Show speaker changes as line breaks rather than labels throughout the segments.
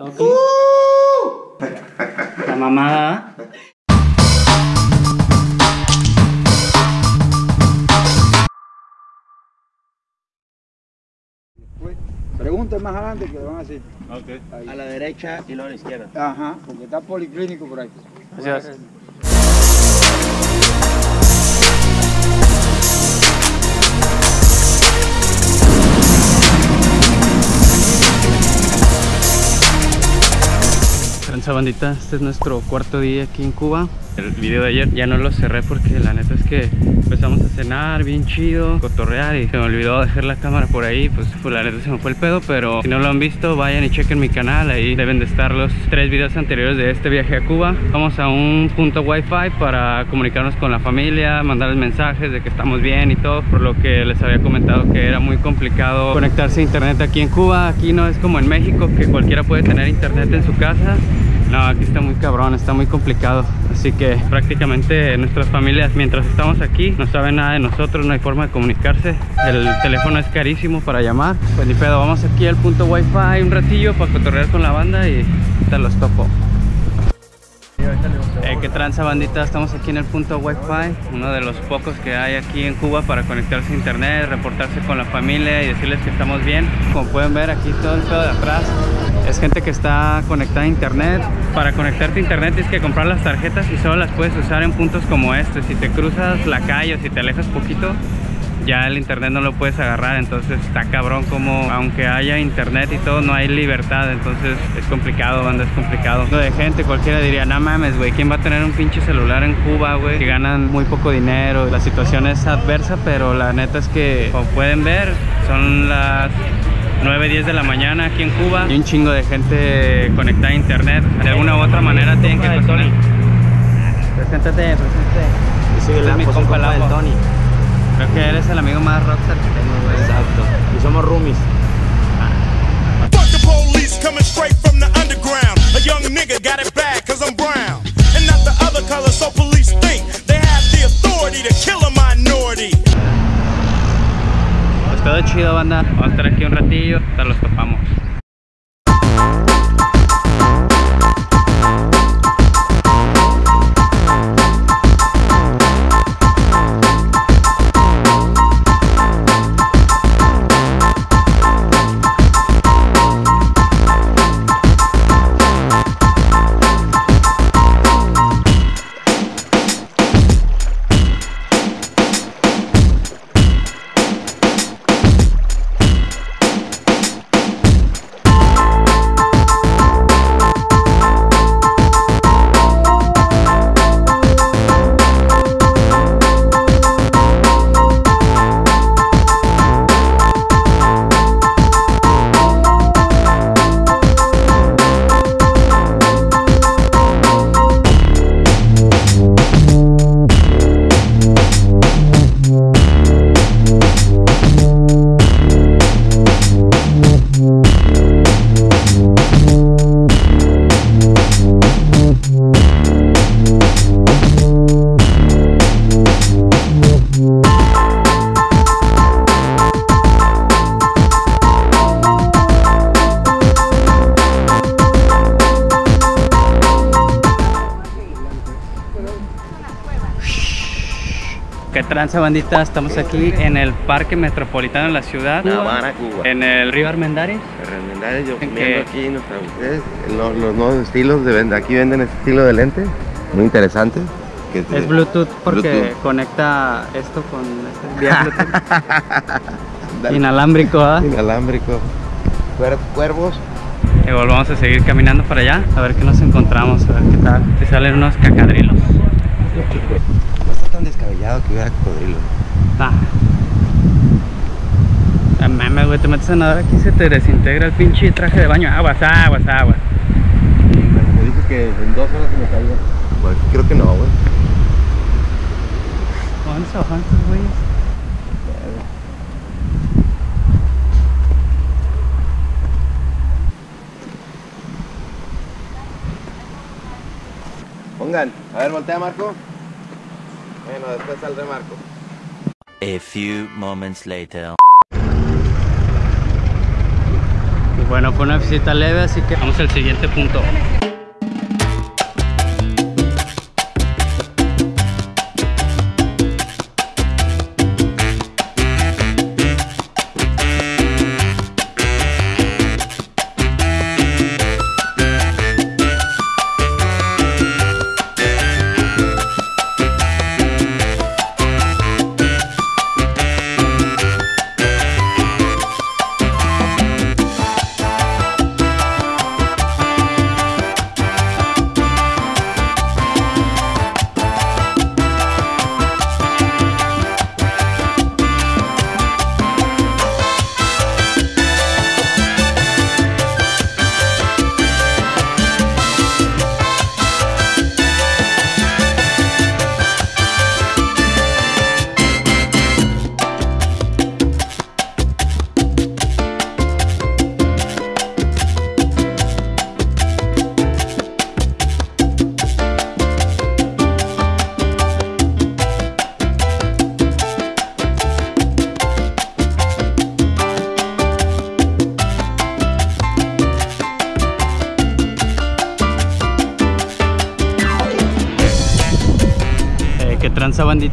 ¿Todo clean? La mamada.
Pregunta más adelante que le van a decir.
Ok.
A la derecha y luego a la izquierda.
Ajá, porque está policlínico por ahí.
Gracias. Tranza bandita, este es nuestro cuarto día aquí en Cuba. El video de ayer ya no lo cerré porque la neta es que empezamos a cenar bien chido, cotorrear y se me olvidó dejar la cámara por ahí, pues, pues la neta se me fue el pedo, pero si no lo han visto vayan y chequen mi canal, ahí deben de estar los tres videos anteriores de este viaje a Cuba. Vamos a un punto wifi para comunicarnos con la familia, mandarles mensajes de que estamos bien y todo, por lo que les había comentado que era muy complicado conectarse a internet aquí en Cuba, aquí no es como en México que cualquiera puede tener internet en su casa. No, aquí está muy cabrón, está muy complicado. Así que prácticamente nuestras familias, mientras estamos aquí, no saben nada de nosotros, no hay forma de comunicarse. El teléfono es carísimo para llamar. Pues ni pedo, vamos aquí al punto wifi un ratillo para cotorrear con la banda y te los topo. Eh, ¿Qué tranza bandita? Estamos aquí en el punto Wi-Fi, uno de los pocos que hay aquí en Cuba para conectarse a internet, reportarse con la familia y decirles que estamos bien. Como pueden ver aquí todo el pedo de atrás es gente que está conectada a internet. Para conectarte a internet tienes que comprar las tarjetas y solo las puedes usar en puntos como este. Si te cruzas la calle o si te alejas poquito, ya el internet no lo puedes agarrar entonces está cabrón como aunque haya internet y todo no hay libertad entonces es complicado banda es complicado. Lo de gente cualquiera diría no mames güey quién va a tener un pinche celular en Cuba güey que ganan muy poco dinero la situación es adversa pero la neta es que como pueden ver son las 9, 10 de la mañana aquí en Cuba. Y un chingo de gente conectada a internet. De alguna u otra manera tienen que pasar preséntate preséntate.
Yo soy
Este es mi compa
compa. Tony.
Creo que eres el amigo más rockstar que tengo güey
Exacto. Y somos roomies.
Fuck the police coming straight from the underground. A young nigga got it bad cause I'm brown. And not the other color, so police think they have the authority to kill a minority.
Pues todo chido, banda. Vamos a estar aquí un ratillo, hasta los topamos. ¿Qué tranza, bandita? Estamos aquí en el Parque Metropolitano de la ciudad.
La Habana, Cuba.
En el río Armendáriz.
Yo
¿En
comiendo
qué?
aquí nuestra ustedes, los, los nuevos estilos de venta. Aquí venden este estilo de lente, muy interesante. que
Es Bluetooth porque
Bluetooth.
conecta esto con este vía Bluetooth. Inalámbrico, ¿ah?
Inalámbrico. Cuer- cuervos.
Y volvamos a seguir caminando para allá a ver qué nos encontramos, a ver qué tal. Si salen unos cacadrilos.
Tan descabellado que hubiera cocodrilo.
Ah. Ah, mames, güey, te metes a nadar aquí y se te desintegra el pinche traje de baño. Aguas, aguas, aguas.
Me dijo que en dos horas se me caiga. Bueno, creo que no, güey.
¿Dónde se bajan estos güeyes?
Pongan. A ver, voltea Marco. Bueno, después saldré Marco.
A few moments later.
Bueno, fue una visita leve, así que vamos al siguiente punto.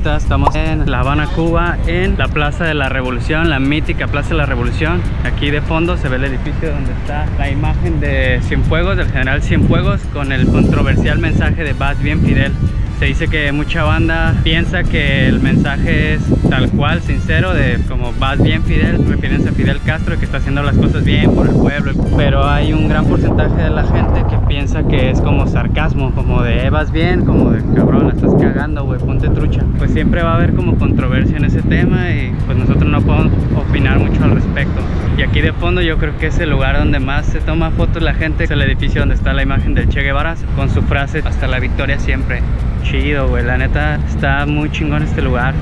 Estamos en La Habana, Cuba, en la Plaza de la Revolución, la mítica Plaza de la Revolución. Aquí de fondo se ve el edificio donde está la imagen de Cienfuegos, del general Cienfuegos, con el controversial mensaje de Vas bien Fidel. Se dice que mucha banda piensa que el mensaje es tal cual, sincero, de como vas bien Fidel, refiriéndose a Fidel Castro, que está haciendo las cosas bien por el pueblo. Pero hay un gran porcentaje de la gente que piensa que es como sarcasmo, como de "Eh, vas bien, como de cabrón, estás cagando, güey, ponte trucha. Pues siempre va a haber como controversia en ese tema y pues nosotros no podemos opinar mucho al respecto. Aquí de fondo yo creo que es el lugar donde más se toma fotos la gente, es el edificio donde está la imagen del Che Guevara con su frase hasta la victoria siempre. Chido, güey, la neta está muy chingón este lugar.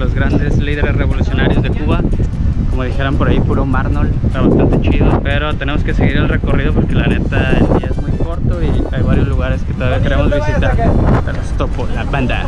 Los grandes líderes revolucionarios de Cuba. Como dijeran por ahí, puro Marnol, está bastante chido. Pero tenemos que seguir el recorrido porque la neta el día es muy corto y hay varios lugares que todavía queremos visitar. Los topo, la banda.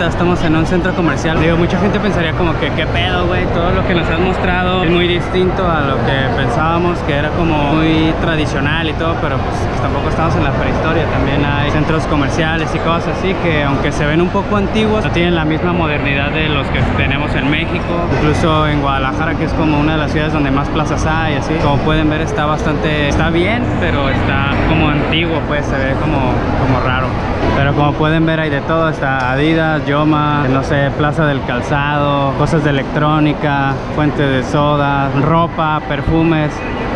Bandita? Estamos en un centro comercial. Digo, mucha gente pensaría como que qué pedo, güey. Todo lo que nos has mostrado es muy distinto a lo que pensábamos, que era como muy tradicional y todo, pero pues tampoco estamos en la prehistoria. También hay centros comerciales y cosas así que aunque se ven un poco antiguos, no tienen la misma modernidad de los que tenemos en México. Incluso en Guadalajara, que es como una de las ciudades donde más plazas hay, así. Como pueden ver, está bastante, está bien, pero está como antiguo, pues se ve como, como raro. Pero como pueden ver hay de todo, está Adidas, Yoma, no sé, Plaza del Calzado, cosas de electrónica, fuente de soda, ropa, perfumes.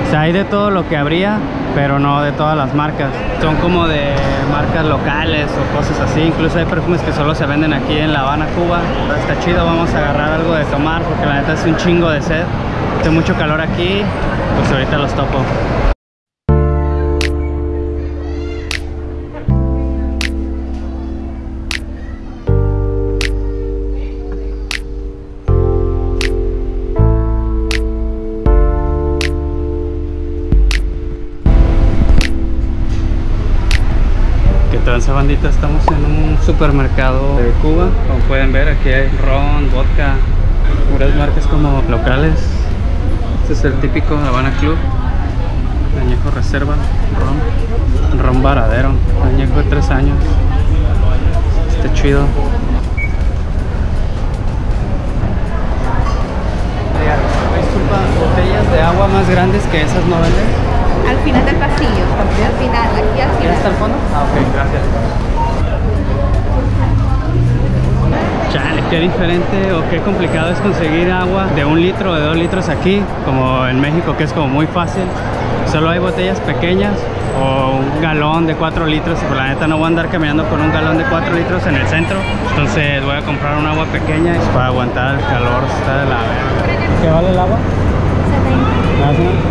O sea, hay de todo lo que habría, pero no de todas las marcas. Son como de marcas locales o cosas así. Incluso hay perfumes que solo se venden aquí en La Habana, Cuba. Está chido, vamos a agarrar algo de tomar porque la neta es un chingo de sed. Hace mucho calor aquí, pues ahorita los topo. Bandita, estamos en un supermercado de Cuba. Como pueden ver, aquí hay ron, vodka, puras marcas como locales. Este es el típico Habana Club. Añejo Reserva, ron, ron varadero, añejo de 3 años. Está chido. Disculpa, botellas de agua más grandes que esas no venden.
Al final del pasillo. Al final, aquí al
¿Ya
final.
está al fondo? Ah, ok, gracias. Chale, qué diferente o qué complicado es conseguir agua de un litro o de dos litros aquí, como en México, que es como muy fácil. Solo hay botellas pequeñas o un galón de 4 litros y por la neta no voy a andar caminando con un galón de 4 litros en el centro. Entonces voy a comprar un agua pequeña para aguantar el calor. Está de la verga. ¿Qué vale el agua? ¿Me das una?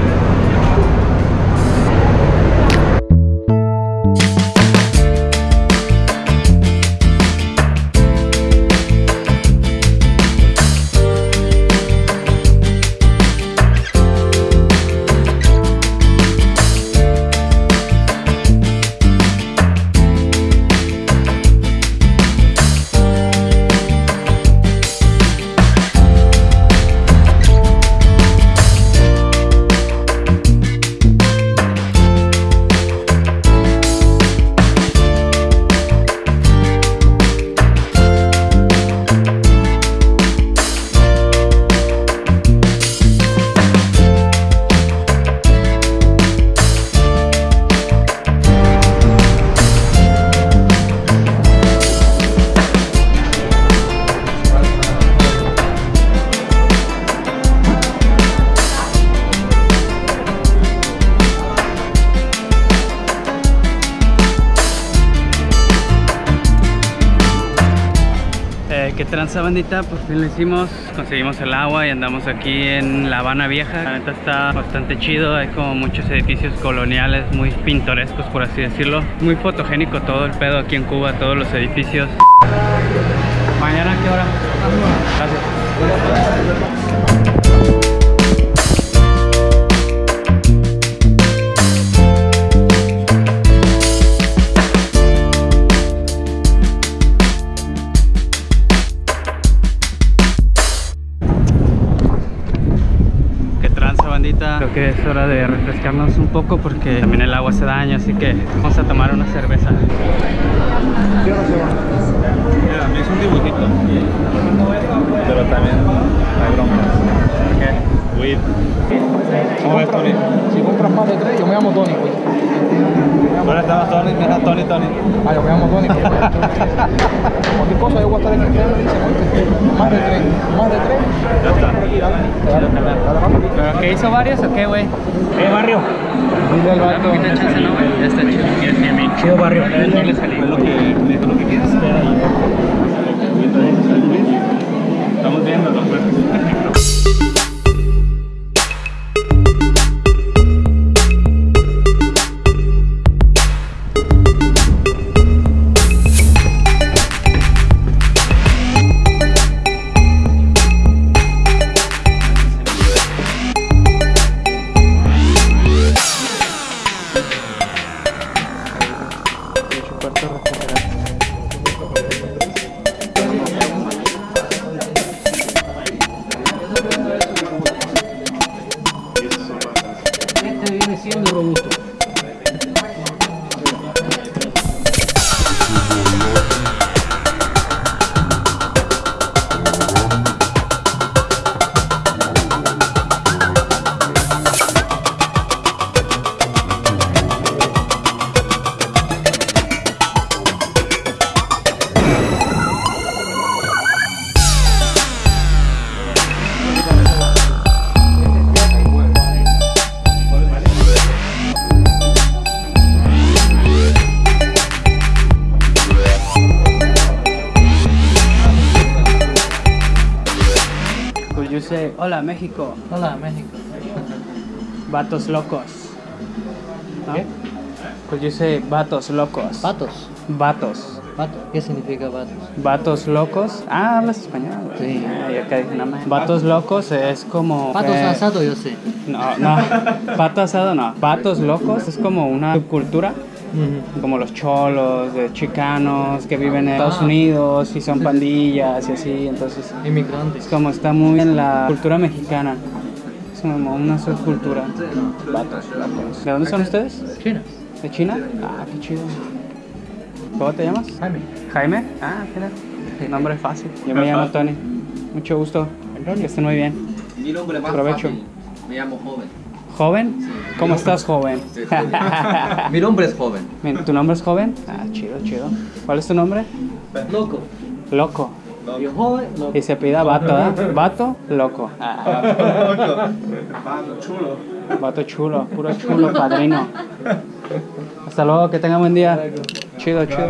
¿Qué tranza bandita? Por fin lo hicimos, conseguimos el agua y andamos aquí en La Habana Vieja. La neta está bastante chido, hay como muchos edificios coloniales muy pintorescos por así decirlo. Muy fotogénico todo el pedo aquí en Cuba, todos los edificios. ¿Mañana qué hora? Gracias. Que es hora de refrescarnos un poco porque también el agua hace daño así que vamos a tomar una cerveza
Mira, es un dibujito. Pero también hay broncas. Weed. ¿Cómo ves, Tony?
Si compras más de tres, yo me llamo Tony. pues.
¿Dónde estaba Tony? Mira, Tony, Tony.
Ah, yo me llamo Tony. pues. Cualquier cosa yo voy a estar en el tren, me dice, oíste, más de tres, más de tres.
Ya está.
Dale, dale, dale, dale.
¿pero que hizo varios o qué güey?
¿Qué barrio?
Dile al vato.
poquita chance no güey ya está chido
Chido barrio.
Yo le salí.
Lo que me dijo lo que quieras.
estamos viendo pues
Este
you say, hola México,
Hola, México.
vatos locos? ¿No?
¿Qué?
Could you say, vatos locos? Vatos.
Patos. ¿Qué significa patos?
Vatos locos. Ah, hablas español.
Sí.
Dije, no mames. Vatos locos es como.
Patos
eh,
asado, yo sé.
No, no. Pato asado no. Vatos locos es como una subcultura como los cholos, de chicanos que viven en Estados Unidos y son pandillas y así, entonces
Inmigrantes.
es como está muy en la cultura mexicana. Es como una subcultura. ¿De dónde son ustedes?
China.
¿De China? Ah, qué chido. ¿Cómo te llamas?
Jaime.
Jaime. Ah, mira. Nombre fácil. Yo me llamo Tony. Mucho gusto. Que estén muy bien.
Mi nombre es más
Provecho.
fácil. Me llamo joven.
¿Joven? ¿Cómo estás, joven?
Mi nombre es joven.
¿Tu nombre es joven? Ah, chido, chido. ¿Cuál es tu nombre?
Loco.
Loco.
Joven, loco.
Y se pida vato, ¿eh? Vato, loco. Ah. Vato chulo, puro chulo, padrino. Hasta luego, que tenga buen día. Chido, chido.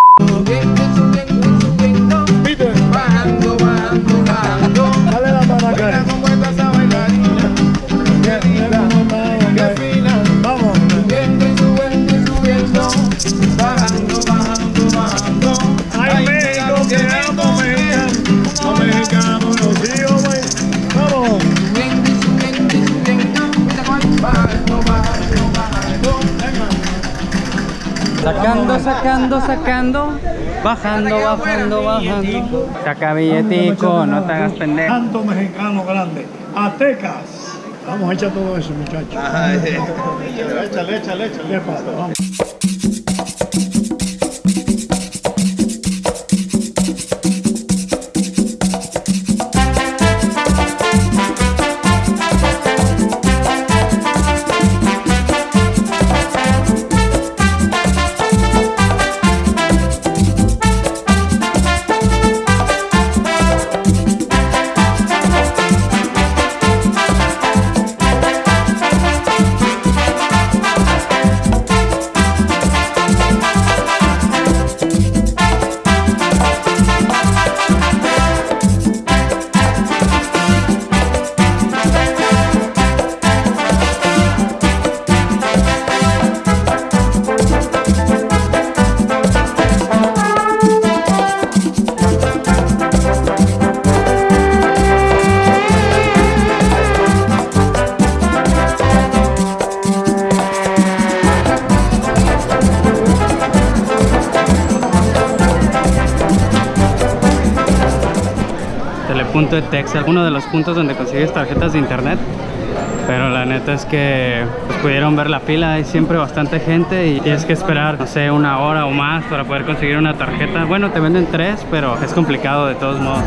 Sacando, sacando, sacando. Bajando, bajando, bajando. Saca billetico, no te hagas pendejo.
Tanto mexicano grande. Aztecas. Vamos a echar todo eso, muchachos. Échale, échale, échale.
De Texas, uno de los puntos donde consigues tarjetas de internet. Pero la neta es que pues, pudieron ver la fila, hay siempre bastante gente y tienes que esperar, no sé, una hora o más para poder conseguir una tarjeta. Bueno, te venden tres, pero es complicado de todos modos.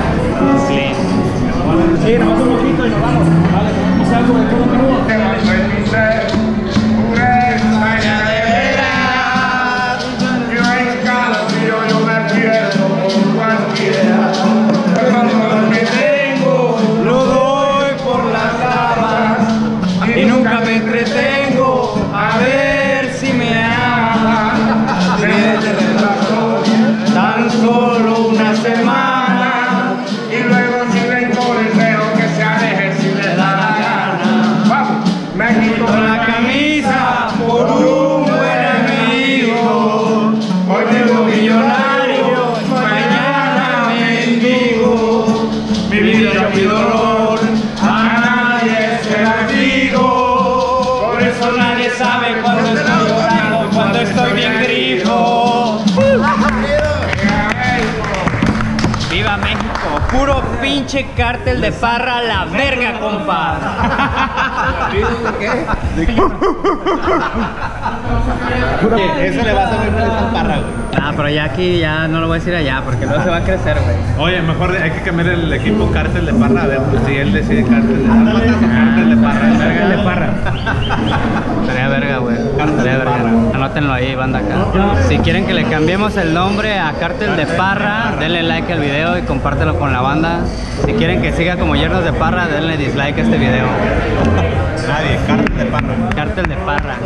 Para el rato. Sí.
Lo sabe cuando estoy llorando, cuando estoy bien grifo.
¡Viva México! ¡Puro pinche cártel de parra la verga, compa.
Eso le va a hacer muy feliz al parra, güey.
Ah, pero ya aquí ya no lo voy a decir allá porque luego se va a crecer, güey.
Oye, mejor hay que cambiar el equipo cártel de parra. A ver, pues si él decide cártel de parra. Cártel de parra.
Verga de parra. Estaría verga, güey. Estaría verga. Anótenlo ahí, banda acá. Si quieren que le cambiemos el nombre a Cártel de Parra, denle like al video y compártelo con la banda. Si quieren que siga como Yernos de Parra, denle dislike a este video.
Nadie, cártel de parra.
Cártel de Parra.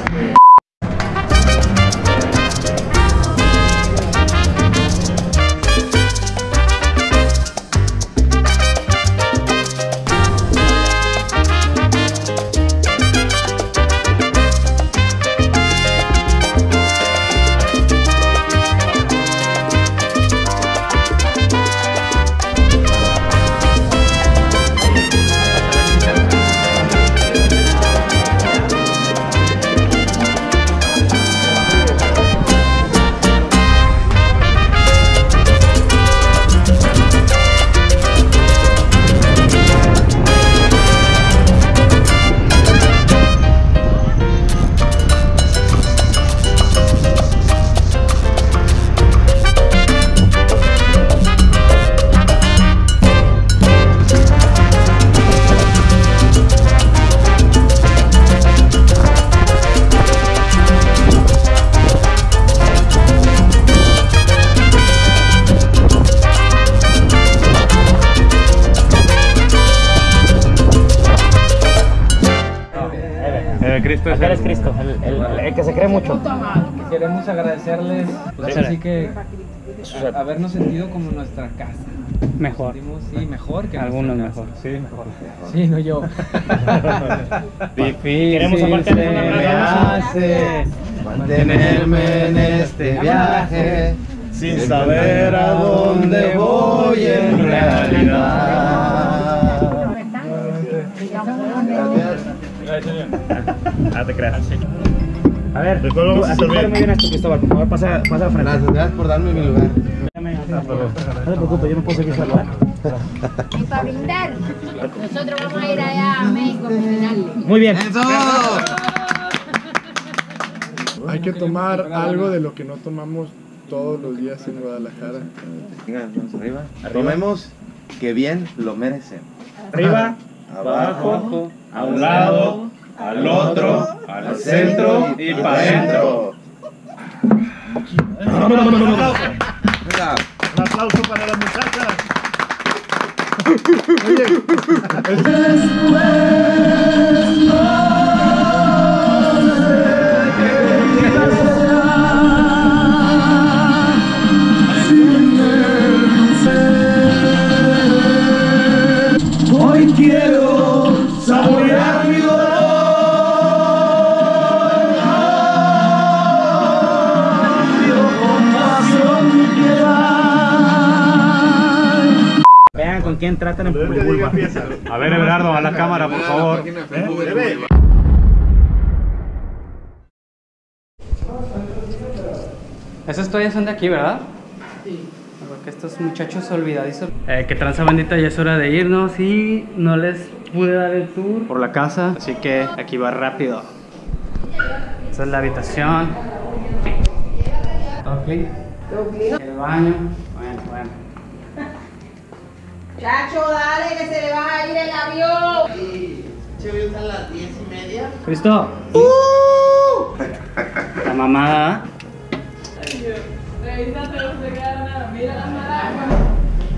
Cristo es el...
Cristo, el, que se cree mucho.
Queremos agradecerles, pues así que a- habernos sentido como nuestra casa.
Mejor.
Sentimos, sí, mejor que
Algunos mejor.
Sí, mejor.
Sí, no yo.
Difícil
Queremos aparte de una
hace mantenerme en este viaje
Sin saber a dónde voy en realidad. Ah, te creas.
A ver,
vamos a
bien esto, Cristóbal. Por favor, pasa, pasa frente.
Gracias, gracias por darme mi lugar.
No te preocupes, yo me puedo seguir solo.
Y para brindar, nosotros vamos a ir allá a México a cocinarle.
Muy bien.
Hay que tomar algo de lo que no tomamos todos los días en Guadalajara.
Venga, vamos arriba. Tomemos que bien lo merecemos.
Arriba,
Abajo,
a un lado, al otro, al centro y para adentro.
Un aplauso para las muchachas.
Hoy quiero saborear mi
Vean quién tratan en.
A ver, Everardo, a la cámara, por favor.
Esas toallas son de aquí, ¿verdad? Sí. Porque estos muchachos olvidadizos. Eh, que tranza bandita, ya es hora de irnos y no les pude dar el tour por la casa, así que aquí va rápido. Esta es la habitación. El baño.
Chacho, dale que se le va a ir el avión.
Cristo. La mamada.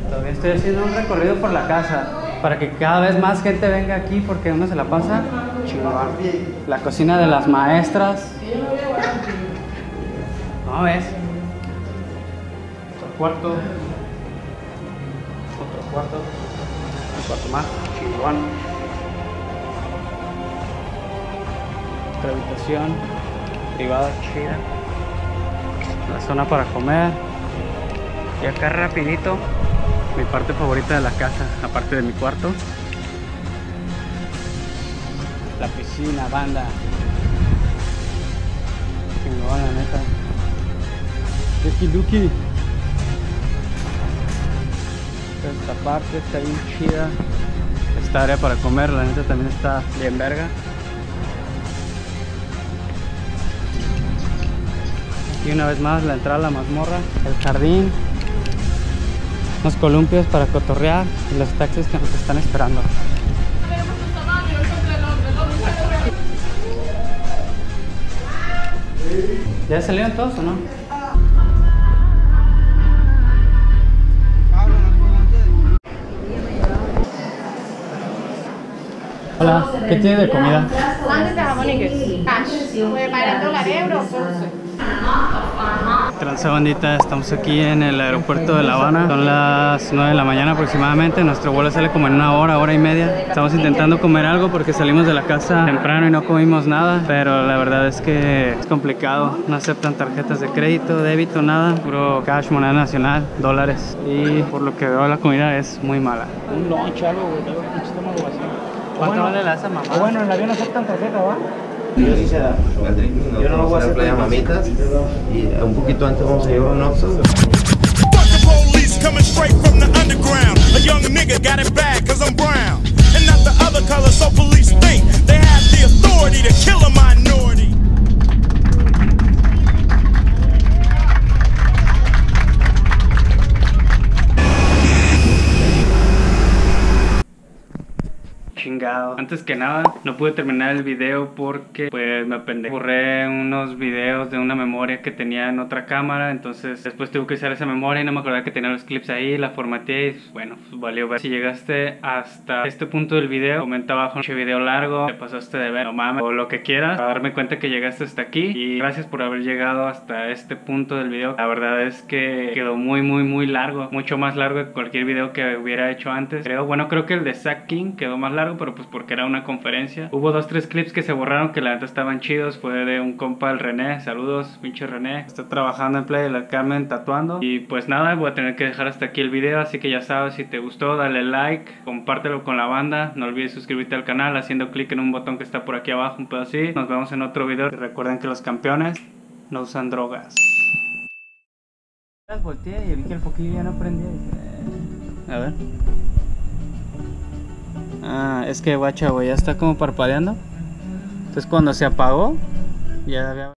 Todavía estoy haciendo un recorrido por la casa para que cada vez más gente venga aquí porque uno se la pasa chingón. La cocina de las maestras. No ves. Otro cuarto. Cuarto. Un cuarto más. Chingón. Otra habitación privada chida. La zona para comer. Y acá rapidito, mi parte favorita de la casa, aparte de mi cuarto. La piscina, banda. Chingón, la neta. Duki Duki. Esta parte está bien chida. Esta área para comer, la neta también está bien verga. Y una vez más la entrada a la mazmorra, el jardín, unos columpios para cotorrear y los taxis que nos están esperando. ¿Ya salieron todos o no? Hola, ¿qué tiene de comida?
Sándwich de jamón y queso. Cash. Puede pagar dólar, euro, pulse.
Transabandita, estamos aquí en el aeropuerto de La Habana. Son las 9 de la mañana aproximadamente. Nuestro vuelo sale como en una hora, hora y media. Estamos intentando comer algo porque salimos de la casa temprano y no comimos nada. Pero la verdad es que es complicado. No aceptan tarjetas de crédito, débito, nada. Puro cash, moneda nacional, dólares. Y por lo que veo la comida es muy mala.
Un lunch, algo, güey. Estómago vacío.
¿Cuánto
Bueno,
vale la esa mamá?
bueno, en el avión aceptan tarjeta, ¿va?
Yo no lo voy a hacer playa mamitas y un poquito antes vamos a llevar un
the police coming straight from the underground. A young nigga got it bad cause I'm brown. And not the other color, so police think they have the authority to kill a minority.
Antes que nada, no pude terminar el video porque pues me apendejé. Borré unos videos de una memoria que tenía en otra cámara, entonces después tuve que usar esa memoria y no me acordaba que tenía los clips ahí, la formateé y bueno, pues valió ver. Si llegaste hasta este punto del video, comenta abajo un video largo, te pasaste de ver, no mames, o lo que quieras, para darme cuenta que llegaste hasta aquí y gracias por haber llegado hasta este punto del video. La verdad es que quedó muy muy muy largo, mucho más largo que cualquier video que hubiera hecho antes. Creo, bueno, creo que el de Zack King quedó más largo, pero pues porque era una conferencia. Hubo dos, tres clips que se borraron que la neta estaban chidos. Fue de un compa, el René. Saludos, pinche René. Está trabajando en Play de la Carmen tatuando. Y pues nada, voy a tener que dejar hasta aquí el video. Así que ya sabes, si te gustó, dale like, compártelo con la banda. No olvides suscribirte al canal haciendo clic en un botón que está por aquí abajo, un pedo así. Nos vemos en otro video. Y recuerden que los campeones no usan drogas. Volteé y vi que el foquillo ya no prendía. A ver. Ah, es que guacha, güey, ya está como parpadeando. Entonces cuando se apagó, ya había...